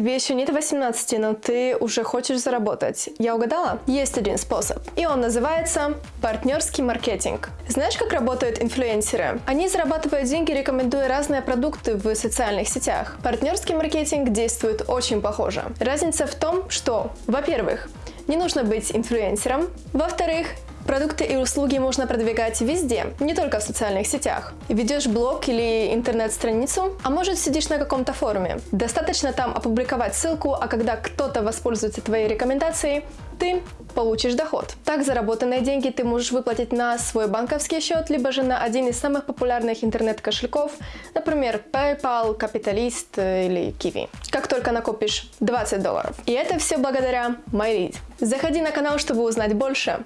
тебе еще нет 18, но ты уже хочешь заработать. Я угадала? Есть один способ. И он называется партнерский маркетинг. Знаешь, как работают инфлюенсеры? Они зарабатывают деньги, рекомендуя разные продукты в социальных сетях. Партнерский маркетинг действует очень похоже. Разница в том, что, во-первых, не нужно быть инфлюенсером. Во-вторых, Продукты и услуги можно продвигать везде, не только в социальных сетях. Ведешь блог или интернет-страницу, а может сидишь на каком-то форуме. Достаточно там опубликовать ссылку, а когда кто-то воспользуется твоей рекомендацией, ты получишь доход. Так заработанные деньги ты можешь выплатить на свой банковский счет, либо же на один из самых популярных интернет-кошельков, например, PayPal, Capitalist или Kiwi. Как только накопишь 20 долларов. И это все благодаря MyLead. Заходи на канал, чтобы узнать больше.